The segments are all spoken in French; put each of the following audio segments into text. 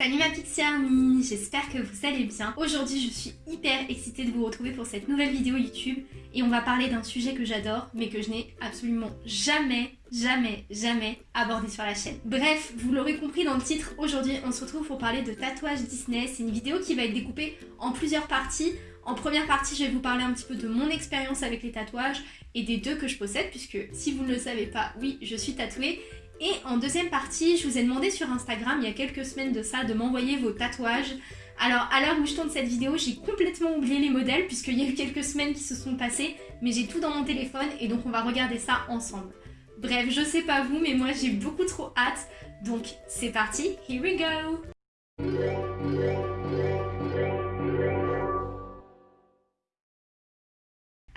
Salut ma Pixie Army, j'espère que vous allez bien. Aujourd'hui je suis hyper excitée de vous retrouver pour cette nouvelle vidéo YouTube et on va parler d'un sujet que j'adore mais que je n'ai absolument jamais, jamais, jamais abordé sur la chaîne. Bref, vous l'aurez compris dans le titre, aujourd'hui on se retrouve pour parler de tatouage Disney. C'est une vidéo qui va être découpée en plusieurs parties. En première partie, je vais vous parler un petit peu de mon expérience avec les tatouages et des deux que je possède puisque si vous ne le savez pas, oui, je suis tatouée et en deuxième partie, je vous ai demandé sur Instagram il y a quelques semaines de ça de m'envoyer vos tatouages. Alors à l'heure où je tourne cette vidéo, j'ai complètement oublié les modèles puisqu'il y a eu quelques semaines qui se sont passées, mais j'ai tout dans mon téléphone et donc on va regarder ça ensemble. Bref, je sais pas vous, mais moi j'ai beaucoup trop hâte, donc c'est parti, here we go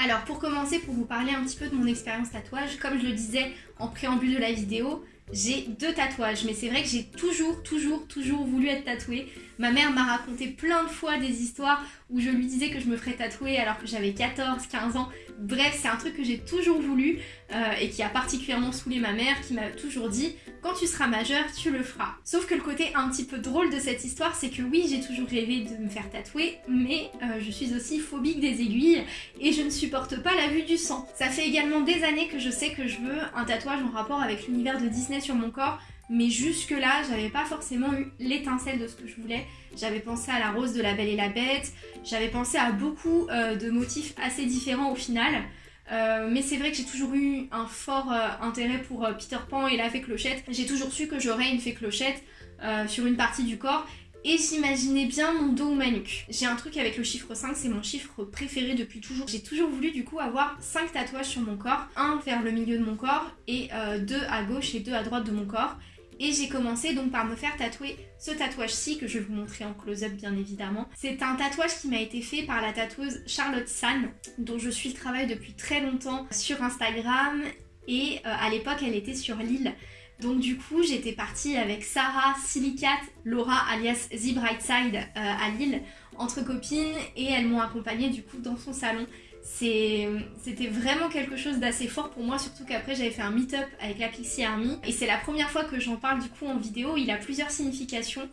Alors pour commencer, pour vous parler un petit peu de mon expérience tatouage, comme je le disais en préambule de la vidéo, j'ai deux tatouages, mais c'est vrai que j'ai toujours, toujours, toujours voulu être tatouée. Ma mère m'a raconté plein de fois des histoires où je lui disais que je me ferais tatouer alors que j'avais 14, 15 ans. Bref, c'est un truc que j'ai toujours voulu euh, et qui a particulièrement saoulé ma mère qui m'a toujours dit quand tu seras majeure, tu le feras. Sauf que le côté un petit peu drôle de cette histoire, c'est que oui, j'ai toujours rêvé de me faire tatouer, mais euh, je suis aussi phobique des aiguilles et je ne supporte pas la vue du sang. Ça fait également des années que je sais que je veux un tatouage en rapport avec l'univers de Disney sur mon corps, mais jusque là j'avais pas forcément eu l'étincelle de ce que je voulais. J'avais pensé à la rose de la Belle et la Bête, j'avais pensé à beaucoup euh, de motifs assez différents au final. Euh, mais c'est vrai que j'ai toujours eu un fort euh, intérêt pour Peter Pan et la fée clochette. J'ai toujours su que j'aurais une fée clochette sur une partie du corps et j'imaginais bien mon dos ou ma nuque. J'ai un truc avec le chiffre 5, c'est mon chiffre préféré depuis toujours. J'ai toujours voulu du coup avoir 5 tatouages sur mon corps, un vers le milieu de mon corps et deux à gauche et deux à droite de mon corps. Et j'ai commencé donc par me faire tatouer ce tatouage-ci que je vais vous montrer en close-up bien évidemment. C'est un tatouage qui m'a été fait par la tatoueuse Charlotte San, dont je suis le travail depuis très longtemps sur Instagram. Et euh, à l'époque, elle était sur Lille. Donc du coup, j'étais partie avec Sarah, Silicate, Laura alias The Brightside euh, à Lille, entre copines, et elles m'ont accompagnée du coup dans son salon c'était vraiment quelque chose d'assez fort pour moi, surtout qu'après j'avais fait un meet-up avec la Pixie Army. Et c'est la première fois que j'en parle du coup en vidéo, il a plusieurs significations.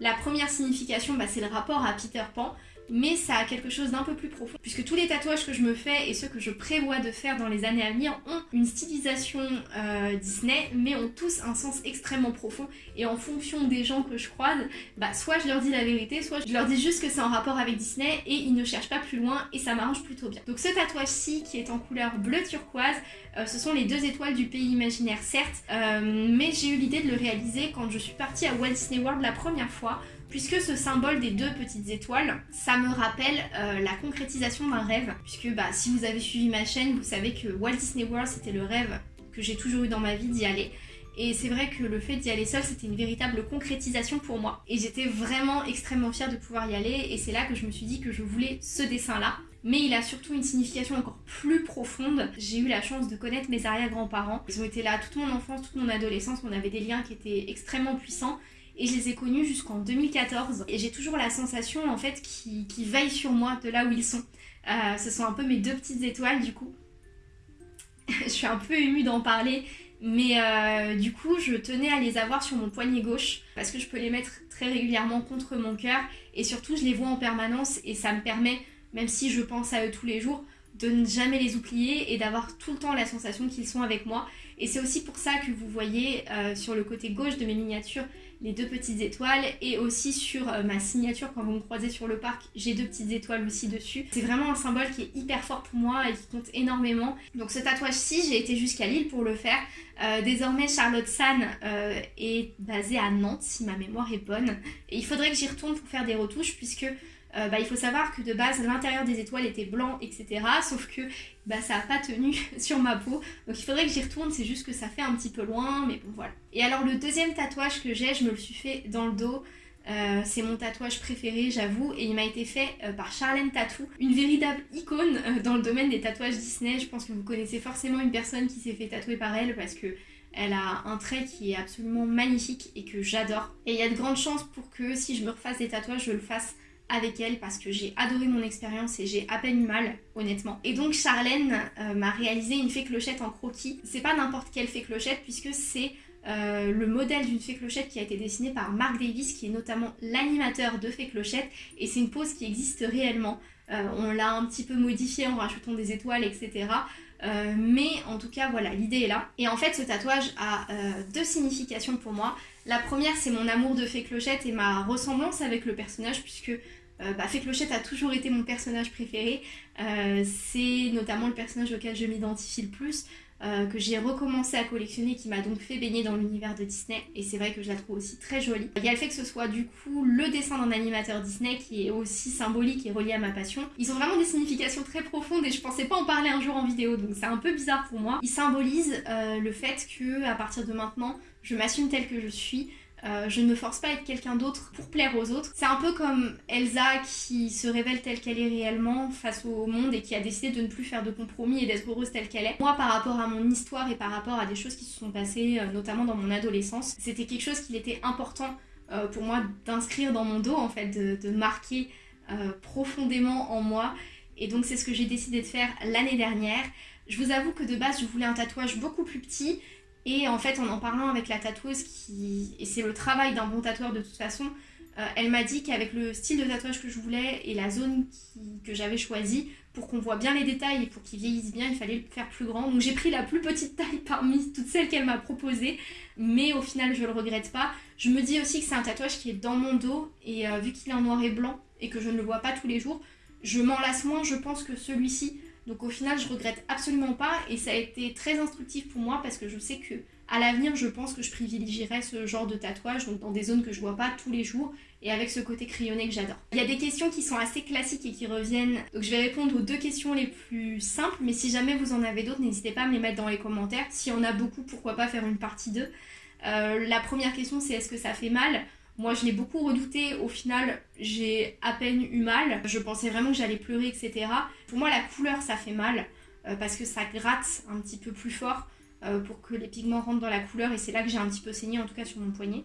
La première signification, bah, c'est le rapport à Peter Pan mais ça a quelque chose d'un peu plus profond, puisque tous les tatouages que je me fais et ceux que je prévois de faire dans les années à venir ont une stylisation euh, Disney, mais ont tous un sens extrêmement profond, et en fonction des gens que je croise, bah soit je leur dis la vérité, soit je leur dis juste que c'est en rapport avec Disney, et ils ne cherchent pas plus loin, et ça m'arrange plutôt bien. Donc ce tatouage-ci, qui est en couleur bleu turquoise, euh, ce sont les deux étoiles du pays imaginaire certes, euh, mais j'ai eu l'idée de le réaliser quand je suis partie à Walt Disney World la première fois, puisque ce symbole des deux petites étoiles, ça me rappelle euh, la concrétisation d'un rêve, puisque bah, si vous avez suivi ma chaîne, vous savez que Walt Disney World c'était le rêve que j'ai toujours eu dans ma vie d'y aller. Et c'est vrai que le fait d'y aller seule, c'était une véritable concrétisation pour moi. Et j'étais vraiment extrêmement fière de pouvoir y aller, et c'est là que je me suis dit que je voulais ce dessin-là. Mais il a surtout une signification encore plus profonde. J'ai eu la chance de connaître mes arrière-grands-parents. Ils ont été là toute mon enfance, toute mon adolescence, on avait des liens qui étaient extrêmement puissants et je les ai connus jusqu'en 2014 et j'ai toujours la sensation en fait qu'ils qui veillent sur moi de là où ils sont. Euh, ce sont un peu mes deux petites étoiles du coup. je suis un peu émue d'en parler mais euh, du coup je tenais à les avoir sur mon poignet gauche parce que je peux les mettre très régulièrement contre mon cœur et surtout je les vois en permanence et ça me permet, même si je pense à eux tous les jours, de ne jamais les oublier et d'avoir tout le temps la sensation qu'ils sont avec moi. Et c'est aussi pour ça que vous voyez euh, sur le côté gauche de mes miniatures les deux petites étoiles et aussi sur euh, ma signature quand vous me croisez sur le parc j'ai deux petites étoiles aussi dessus. C'est vraiment un symbole qui est hyper fort pour moi et qui compte énormément. Donc ce tatouage-ci j'ai été jusqu'à Lille pour le faire. Euh, désormais Charlotte San est basée à Nantes si ma mémoire est bonne et il faudrait que j'y retourne pour faire des retouches puisque euh, bah, il faut savoir que de base l'intérieur des étoiles était blanc etc sauf que bah, ça n'a pas tenu sur ma peau. Donc il faudrait que j'y retourne c'est juste que ça fait un petit peu loin mais bon voilà. Et alors le deuxième tatouage que j'ai je me le suis fait dans le dos. Euh, c'est mon tatouage préféré j'avoue et il m'a été fait euh, par Charlène Tattoo une véritable icône dans le domaine des tatouages Disney. Je pense que vous connaissez forcément une personne qui s'est fait tatouer par elle parce que elle a un trait qui est absolument magnifique et que j'adore. Et il y a de grandes chances pour que si je me refasse des tatouages, je le fasse avec elle parce que j'ai adoré mon expérience et j'ai à peine eu mal, honnêtement. Et donc Charlène euh, m'a réalisé une fée clochette en croquis. C'est pas n'importe quelle fée clochette puisque c'est le modèle d'une fée clochette qui a été dessiné par Mark Davis, qui est notamment l'animateur de fée clochette, et c'est une pose qui existe réellement. on l'a un petit peu modifié en rajoutant des étoiles, etc. mais en tout cas, voilà, l'idée est là. Et en fait, ce tatouage a deux significations pour moi. La première, c'est mon amour de Fée Clochette et ma ressemblance avec le personnage, puisque euh, bah, Clochette a toujours été mon personnage préféré. Euh, c'est notamment le personnage auquel je m'identifie le plus. Euh, que j'ai recommencé à collectionner, qui m'a donc fait baigner dans l'univers de Disney, et c'est vrai que je la trouve aussi très jolie. Il y a le fait que ce soit du coup le dessin d'un animateur Disney qui est aussi symbolique et relié à ma passion. Ils ont vraiment des significations très profondes et je pensais pas en parler un jour en vidéo, donc c'est un peu bizarre pour moi. Ils symbolisent le fait que à partir de maintenant, je m'assume telle que je suis, euh, je ne me force pas à être quelqu'un d'autre pour plaire aux autres. C'est un peu comme Elsa qui se révèle telle qu'elle est réellement face au monde et qui a décidé de ne plus faire de compromis et d'être heureuse telle qu'elle est. Moi, par rapport à mon histoire et par rapport à des choses qui se sont passées, euh, notamment dans mon adolescence, c'était quelque chose qu'il était important euh, pour moi d'inscrire dans mon dos, en fait, de, marquer profondément en moi. Et donc c'est ce que j'ai décidé de faire l'année dernière. Je vous avoue que de base, je voulais un tatouage beaucoup plus petit et en fait, en en parlant avec la tatoueuse, qui... et c'est le travail d'un bon tatoueur de toute façon, euh, elle m'a dit qu'avec le style de tatouage que je voulais et la zone que j'avais choisie, pour qu'on voit bien les détails et pour qu'il vieillisse bien, il fallait le faire plus grand. Donc j'ai pris la plus petite taille parmi toutes celles qu'elle m'a proposées, mais au final je le regrette pas. Je me dis aussi que c'est un tatouage qui est dans mon dos, et euh, vu qu'il est en noir et blanc et que je ne le vois pas tous les jours, je m'en lasse moins, je pense, que celui-ci. Donc au final, je regrette absolument pas et ça a été très instructif pour moi parce que je sais que à l'avenir, je pense que je privilégierai ce genre de tatouage, dans des zones que je vois pas tous les jours et avec ce côté crayonné que j'adore. Il y a des questions qui sont assez classiques et qui reviennent, donc je vais répondre aux deux questions les plus simples, mais si jamais vous en avez d'autres, n'hésitez pas à me les mettre dans les commentaires. S'il y en a beaucoup, pourquoi pas faire une partie 2. Euh, la première question, c'est est-ce que ça fait mal? Moi, je l'ai beaucoup redouté. Au final, j'ai à peine eu mal. Je pensais vraiment que j'allais pleurer, etc. Pour moi, la couleur, ça fait mal euh, parce que ça gratte un petit peu plus fort euh, pour que les pigments rentrent dans la couleur. Et c'est là que j'ai un petit peu saigné, en tout cas sur mon poignet.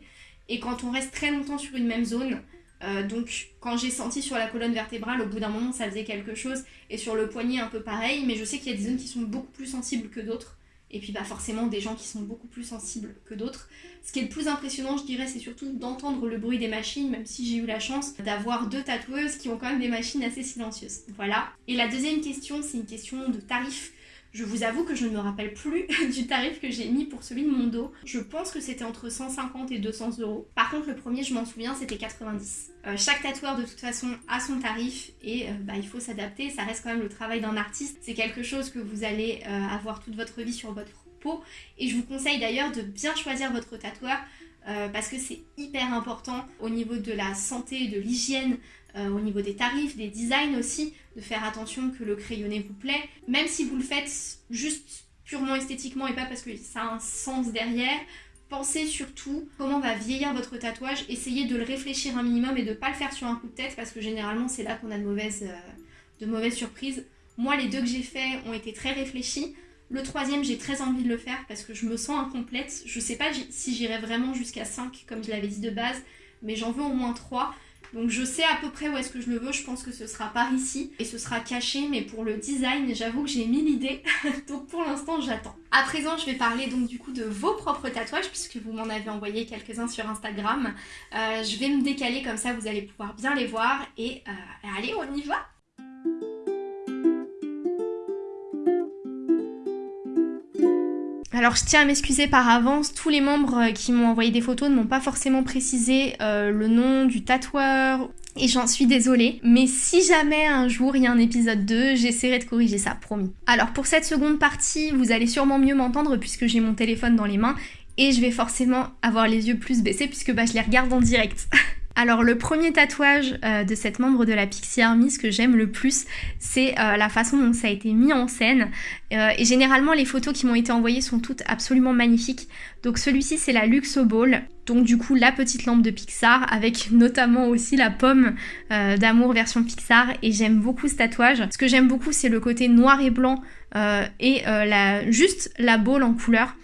Et quand on reste très longtemps sur une même zone, euh, donc quand j'ai senti sur la colonne vertébrale, au bout d'un moment, ça faisait quelque chose. Et sur le poignet, un peu pareil. Mais je sais qu'il y a des zones qui sont beaucoup plus sensibles que d'autres et puis bah forcément des gens qui sont beaucoup plus sensibles que d'autres. Ce qui est le plus impressionnant, je dirais, c'est surtout d'entendre le bruit des machines, même si j'ai eu la chance d'avoir deux tatoueuses qui ont quand même des machines assez silencieuses. Voilà. Et la deuxième question, c'est une question de tarif. Je vous avoue que je ne me rappelle plus du tarif que j'ai mis pour celui de mon dos. Je pense que c'était entre 150 et 200 euros. Par contre, le premier, je m'en souviens, c'était 90. Euh, chaque tatoueur, de toute façon, a son tarif et euh, bah, il faut s'adapter. Ça reste quand même le travail d'un artiste. C'est quelque chose que vous allez euh, avoir toute votre vie sur votre peau. Et je vous conseille d'ailleurs de bien choisir votre tatoueur parce que c'est hyper important au niveau de la santé, de l'hygiène, euh, au niveau des tarifs, des designs aussi, de faire attention que le crayonné vous plaît. Même si vous le faites juste purement esthétiquement et pas parce que ça a un sens derrière, pensez surtout comment va vieillir votre tatouage, essayez de le réfléchir un minimum et de ne pas le faire sur un coup de tête parce que généralement c'est là qu'on a de mauvaises, euh, surprises. Moi les deux que j'ai fait ont été très réfléchis. Le troisième, j'ai très envie de le faire parce que je me sens incomplète. Je sais pas si j'irai vraiment jusqu'à 5 comme je l'avais dit de base, mais j'en veux au moins 3 donc je sais à peu près où est-ce que je le veux, je pense que ce sera par ici et ce sera caché mais pour le design j'avoue que j'ai mis l'idée donc pour l'instant j'attends. À présent je vais parler donc du coup de vos propres tatouages puisque vous m'en avez envoyé quelques-uns sur Instagram. Euh, je vais me décaler comme ça vous allez pouvoir bien les voir et euh, allez on y va Alors je tiens à m'excuser par avance, tous les membres euh, qui m'ont envoyé des photos ne m'ont pas forcément précisé euh, le nom du tatoueur et j'en suis désolée. Mais si jamais un jour il y a un épisode 2, j'essaierai de corriger ça, promis. Alors pour cette seconde partie, vous allez sûrement mieux m'entendre puisque j'ai mon téléphone dans les mains et je vais forcément avoir les yeux plus baissés puisque bah, je les regarde en direct. Alors le premier tatouage euh, de cette membre de la Pixie Army, ce que j'aime le plus, c'est euh, la façon dont ça a été mis en scène. Euh, et généralement les photos qui m'ont été envoyées sont toutes absolument magnifiques. Donc celui-ci c'est la Luxo Ball, donc du coup la petite lampe de Pixar avec notamment aussi la pomme d'amour version Pixar et j'aime beaucoup ce tatouage. Ce que j'aime beaucoup c'est le côté noir et blanc et juste la boule en couleur.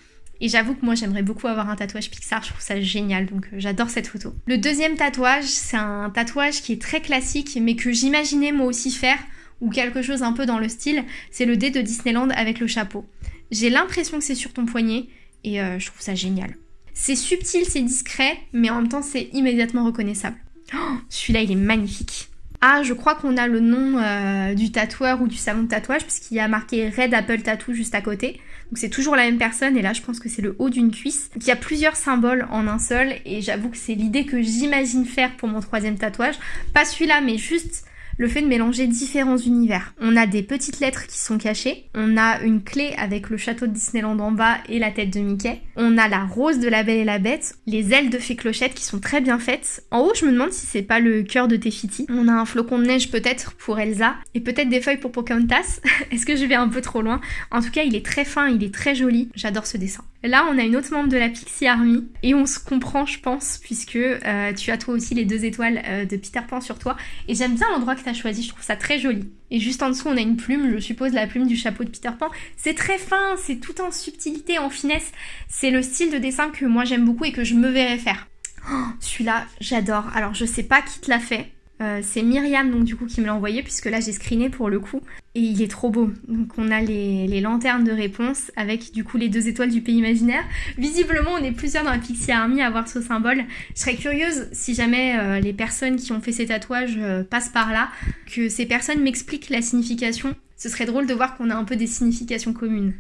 Et j'avoue que moi j'aimerais beaucoup avoir un tatouage Pixar, je trouve ça génial, donc euh, j'adore cette photo. Le deuxième tatouage, c'est un tatouage qui est très classique, mais que j'imaginais moi aussi faire, ou quelque chose un peu dans le style, c'est le dé de Disneyland avec le chapeau. J'ai l'impression que c'est sur ton poignet, et euh, je trouve ça génial. C'est subtil, c'est discret, mais en même temps c'est immédiatement reconnaissable. Oh, Celui-là il est magnifique. Ah, je crois qu'on a le nom euh, du tatoueur ou du salon de tatouage, puisqu'il y a marqué Red Apple Tattoo juste à côté. Donc c'est toujours la même personne, et là je pense que c'est le haut d'une cuisse. il y a plusieurs symboles en un seul, et j'avoue que c'est l'idée que j'imagine faire pour mon troisième tatouage. Pas celui-là, mais juste le fait de mélanger différents univers. On a des petites lettres qui sont cachées, on a une clé avec le château de Disneyland en bas et la tête de Mickey, on a la rose de la Belle et la Bête, les ailes de fée clochette qui sont très bien faites. En haut, je me demande si c'est pas le cœur de Tefiti. On a un flocon de neige peut-être pour Elsa et peut-être des feuilles pour Pocahontas. Est-ce que je vais un peu trop loin? En tout cas, il est très fin, il est très joli. J'adore ce dessin. Là, on a une autre membre de la Pixie Army et on se comprend, je pense, puisque euh, tu as toi aussi les deux étoiles euh, de Peter Pan sur toi. Et j'aime bien l'endroit que tu as choisi, je trouve ça très joli. Et juste en dessous, on a une plume, je suppose la plume du chapeau de Peter Pan. C'est très fin, c'est tout en subtilité, en finesse. C'est le style de dessin que moi j'aime beaucoup et que je me verrais faire. Oh, Celui-là, j'adore. Alors, je sais pas qui te l'a fait. Euh, c'est Myriam donc du coup qui me l'a envoyé puisque là j'ai screené pour le coup et il est trop beau. Donc on a les, lanternes de réponse avec du coup les deux étoiles du pays imaginaire. Visiblement on est plusieurs dans la Pixie Army à voir ce symbole. Je serais curieuse si jamais euh, les personnes qui ont fait ces tatouages euh, passent par là, que ces personnes m'expliquent la signification. Ce serait drôle de voir qu'on a un peu des significations communes.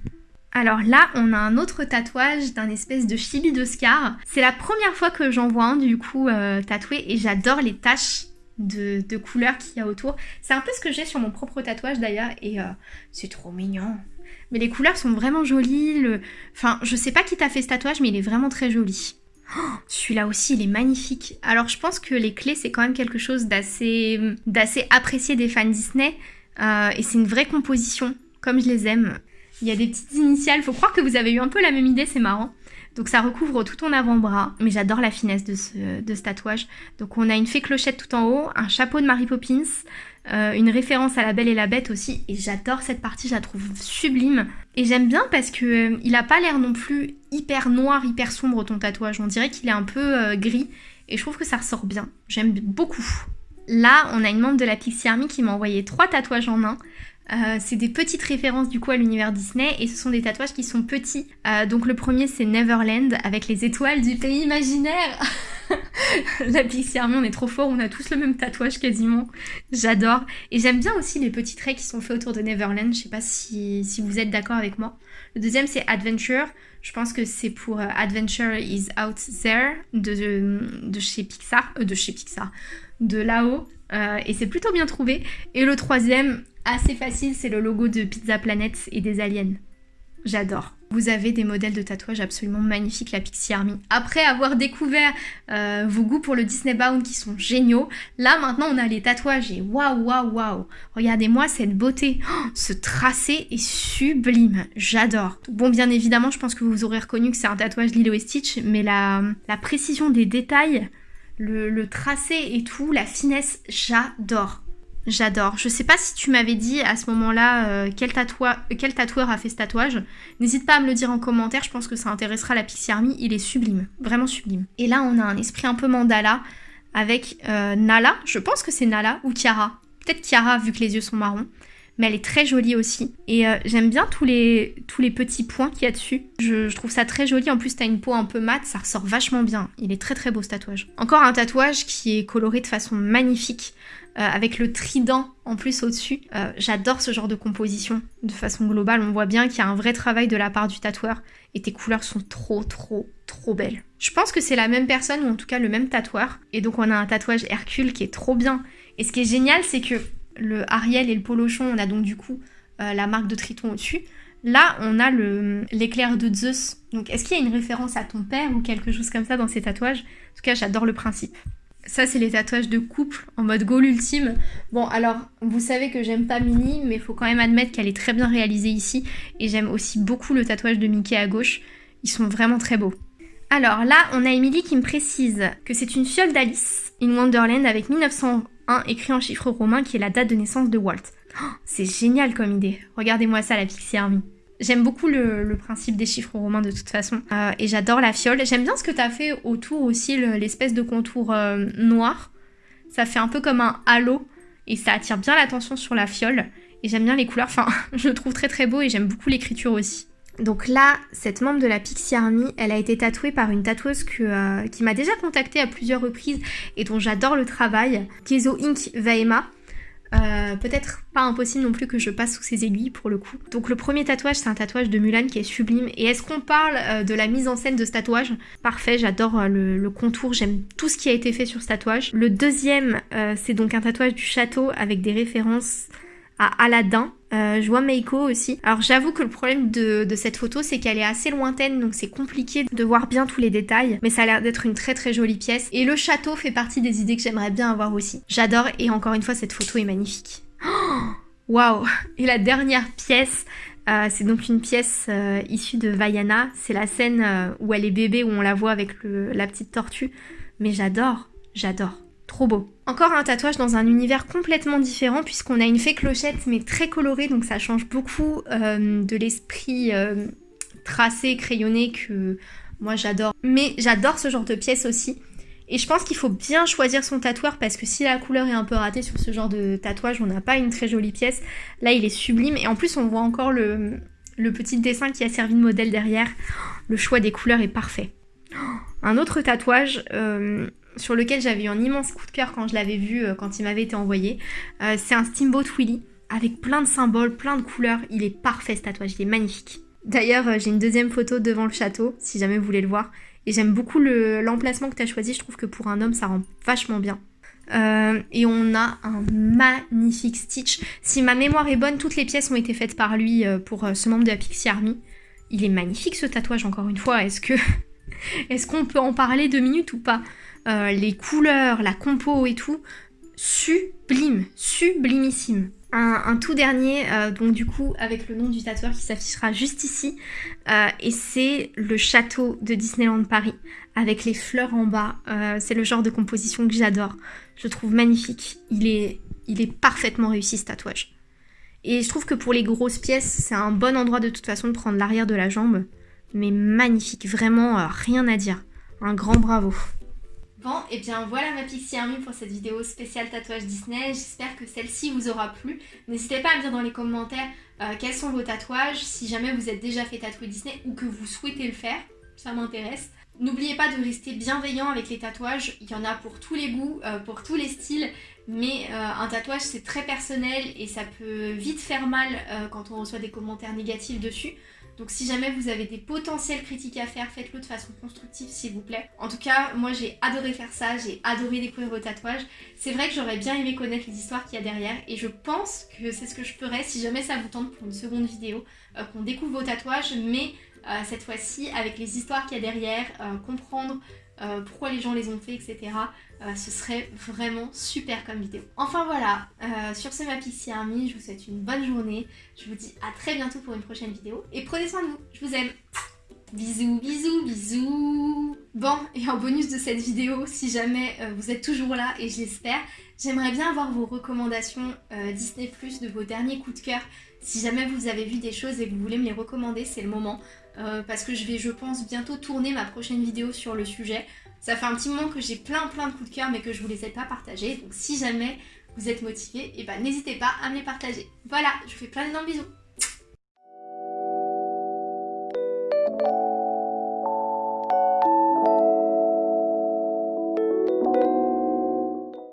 Alors là, on a un autre tatouage d'un espèce de chibi d'Oscar. C'est la première fois que j'en vois un du coup tatoué et j'adore les taches de, couleurs qu'il y a autour. C'est un peu ce que j'ai sur mon propre tatouage d'ailleurs et euh, c'est trop mignon. Mais les couleurs sont vraiment jolies. Le... Enfin, je sais pas qui t'a fait ce tatouage, mais il est vraiment très joli. Oh, celui-là aussi, il est magnifique. Alors, je pense que les clés, c'est quand même quelque chose d'assez apprécié des fans Disney. Euh, et c'est une vraie composition, comme je les aime. Il y a des petites initiales. Faut croire que vous avez eu un peu la même idée, c'est marrant. Donc ça recouvre tout ton avant-bras, mais j'adore la finesse de ce, tatouage. Donc on a une fée clochette tout en haut, un chapeau de Mary Poppins, euh, une référence à la Belle et la Bête aussi, et j'adore cette partie, je la trouve sublime. Et j'aime bien parce que euh, il a pas l'air non plus hyper noir, hyper sombre ton tatouage, on dirait qu'il est un peu euh, gris, et je trouve que ça ressort bien. J'aime beaucoup. Là, on a une membre de la Pixie Army qui m'a envoyé trois tatouages en un. Euh, c'est des petites références du coup à l'univers Disney et ce sont des tatouages qui sont petits. Euh, donc le premier c'est Neverland avec les étoiles du pays imaginaire. la Pixie Army on est trop fort, on a tous le même tatouage quasiment. J'adore. Et j'aime bien aussi les petits traits qui sont faits autour de Neverland. Je sais pas si, vous êtes d'accord avec moi. Le deuxième c'est Adventure. Je pense que c'est pour euh, Adventure is Out There de, chez Pixar. de chez Pixar. De là-haut. et c'est plutôt bien trouvé. Et le troisième, assez facile, c'est le logo de Pizza Planet et des aliens. J'adore. Vous avez des modèles de tatouage absolument magnifiques, la Pixie Army. Après avoir découvert euh, vos goûts pour le Disney Bound qui sont géniaux, là maintenant on a les tatouages et waouh, waouh, waouh. Regardez-moi cette beauté. Oh, ce tracé est sublime. J'adore. Bon, bien évidemment, je pense que vous aurez reconnu que c'est un tatouage Lilo et Stitch, mais la, précision des détails, le tracé et tout, la finesse, j'adore. J'adore. Je sais pas si tu m'avais dit à ce moment-là euh, quel, quel, tatoueur a fait ce tatouage. N'hésite pas à me le dire en commentaire, je pense que ça intéressera la Pixie Army. Il est sublime, vraiment sublime. Et là, on a un esprit un peu mandala avec euh, Nala. Je pense que c'est Nala ou Kiara. Peut-être Kiara vu que les yeux sont marrons. Mais elle est très jolie aussi. Et euh, j'aime bien tous les, tous les petits points qu'il y a dessus. Je, je, trouve ça très joli. En plus, t'as une peau un peu mate, ça ressort vachement bien. Il est très très beau ce tatouage. Encore un tatouage qui est coloré de façon magnifique. Euh, avec le trident en plus au-dessus. Euh, j'adore ce genre de composition de façon globale. On voit bien qu'il y a un vrai travail de la part du tatoueur et tes couleurs sont trop trop trop belles. Je pense que c'est la même personne ou en tout cas le même tatoueur. Et donc on a un tatouage Hercule qui est trop bien. Et ce qui est génial c'est que le Ariel et le Polochon, on a donc du coup euh, la marque de Triton au-dessus. Là, on a l'éclair de Zeus. Donc, est-ce qu'il y a une référence à ton père ou quelque chose comme ça dans ces tatouages? En tout cas, j'adore le principe. Ça, c'est les tatouages de couple en mode goal ultime. Bon, alors, vous savez que j'aime pas Minnie, mais faut quand même admettre qu'elle est très bien réalisée ici. Et j'aime aussi beaucoup le tatouage de Mickey à gauche. Ils sont vraiment très beaux. Alors là, on a Emily qui me précise que c'est une fiole d'Alice in Wonderland avec 1901 écrit en chiffres romains qui est la date de naissance de Walt. Oh, c'est génial comme idée. Regardez-moi ça, la Pixie Army. J'aime beaucoup le, principe des chiffres romains de toute façon. Euh, et j'adore la fiole. J'aime bien ce que tu as fait autour aussi, l'espèce de contour euh, noir. Ça fait un peu comme un halo. Et ça attire bien l'attention sur la fiole. Et j'aime bien les couleurs. Enfin, je le trouve très très beau et j'aime beaucoup l'écriture aussi. Donc là, cette membre de la Pixie Army, elle a été tatouée par une tatoueuse euh, qui m'a déjà contactée à plusieurs reprises et dont j'adore le travail, Kezo Inc. Vaema. Euh, peut-être pas impossible non plus que je passe sous ses aiguilles pour le coup. Donc le premier tatouage, c'est un tatouage de Mulan qui est sublime. Et est-ce qu'on parle euh, de la mise en scène de ce tatouage? Parfait, j'adore le, contour, j'aime tout ce qui a été fait sur ce tatouage. Le deuxième, c'est donc un tatouage du château avec des références à Aladdin. Euh, je vois Meiko aussi. Alors j'avoue que le problème de, cette photo c'est qu'elle est assez lointaine donc c'est compliqué de voir bien tous les détails mais ça a l'air d'être une très très jolie pièce et le château fait partie des idées que j'aimerais bien avoir aussi. J'adore et encore une fois cette photo est magnifique. Waouh Et la dernière pièce euh, c'est donc une pièce euh, issue de Vaiana. C'est la scène où elle est bébé, où on la voit avec la petite tortue. Mais j'adore, j'adore. Trop beau. Encore un tatouage dans un univers complètement différent puisqu'on a une fée clochette mais très colorée donc ça change beaucoup euh, de l'esprit euh, tracé, crayonné que moi j'adore. Mais j'adore ce genre de pièce aussi. Et je pense qu'il faut bien choisir son tatoueur parce que si la couleur est un peu ratée sur ce genre de tatouage, on n'a pas une très jolie pièce. Là il est sublime et en plus on voit encore le, petit dessin qui a servi de modèle derrière. Le choix des couleurs est parfait. Un autre tatouage, euh, sur lequel j'avais eu un immense coup de cœur quand je l'avais vu, euh, quand il m'avait été envoyé. Euh, c'est un Steamboat Willy avec plein de symboles, plein de couleurs. Il est parfait ce tatouage, il est magnifique. D'ailleurs, euh, j'ai une deuxième photo devant le château, si jamais vous voulez le voir. Et j'aime beaucoup l'emplacement que tu as choisi, je trouve que pour un homme, ça rend vachement bien. et on a un magnifique Stitch. Si ma mémoire est bonne, toutes les pièces ont été faites par lui pour ce membre de la Pixie Army. Il est magnifique ce tatouage, encore une fois. Est-ce que... Est-ce qu'on peut en parler deux minutes ou pas? Euh, les couleurs, la compo et tout, sublime, sublimissime. Un, tout dernier, euh, donc du coup avec le nom du tatoueur qui s'affichera juste ici, euh, et c'est le château de Disneyland Paris, avec les fleurs en bas. c'est le genre de composition que j'adore. Je trouve magnifique. Il est, il est parfaitement réussi ce tatouage. Et je trouve que pour les grosses pièces, c'est un bon endroit de toute façon de prendre l'arrière de la jambe. Mais magnifique, vraiment rien à dire. Un grand bravo. Et eh bien voilà ma Pixie Army pour cette vidéo spéciale tatouage Disney. J'espère que celle-ci vous aura plu. N'hésitez pas à me dire dans les commentaires euh, quels sont vos tatouages, si jamais vous êtes déjà fait tatouer Disney ou que vous souhaitez le faire. Ça m'intéresse. N'oubliez pas de rester bienveillant avec les tatouages. Il y en a pour tous les goûts, euh, pour tous les styles. Mais euh, un tatouage c'est très personnel et ça peut vite faire mal quand on reçoit des commentaires négatifs dessus. Donc si jamais vous avez des potentielles critiques à faire, faites-le de façon constructive s'il vous plaît. En tout cas, moi j'ai adoré faire ça, j'ai adoré découvrir vos tatouages. C'est vrai que j'aurais bien aimé connaître les histoires qu'il y a derrière et je pense que c'est ce que je ferais si jamais ça vous tente pour une seconde vidéo, euh, qu'on découvre vos tatouages, mais euh, cette fois-ci avec les histoires qu'il y a derrière, euh, comprendre pourquoi les gens les ont fait, etc. ce serait vraiment super comme vidéo. Enfin voilà, sur ce ma Pixie Army, je vous souhaite une bonne journée. Je vous dis à très bientôt pour une prochaine vidéo et prenez soin de vous, je vous aime. Bisous, bisous, bisous Bon, et en bonus de cette vidéo, si jamais vous êtes toujours là, et je l'espère, j'aimerais bien avoir vos recommandations Disney+, de vos derniers coups de cœur. Si jamais vous avez vu des choses et que vous voulez me les recommander, c'est le moment. Euh, parce que je vais, je pense, bientôt tourner ma prochaine vidéo sur le sujet. Ça fait un petit moment que j'ai plein plein de coups de cœur mais que je vous les ai pas partagés. Donc si jamais vous êtes motivé, eh ben, n'hésitez pas à me les partager. Voilà, je vous fais plein de bisous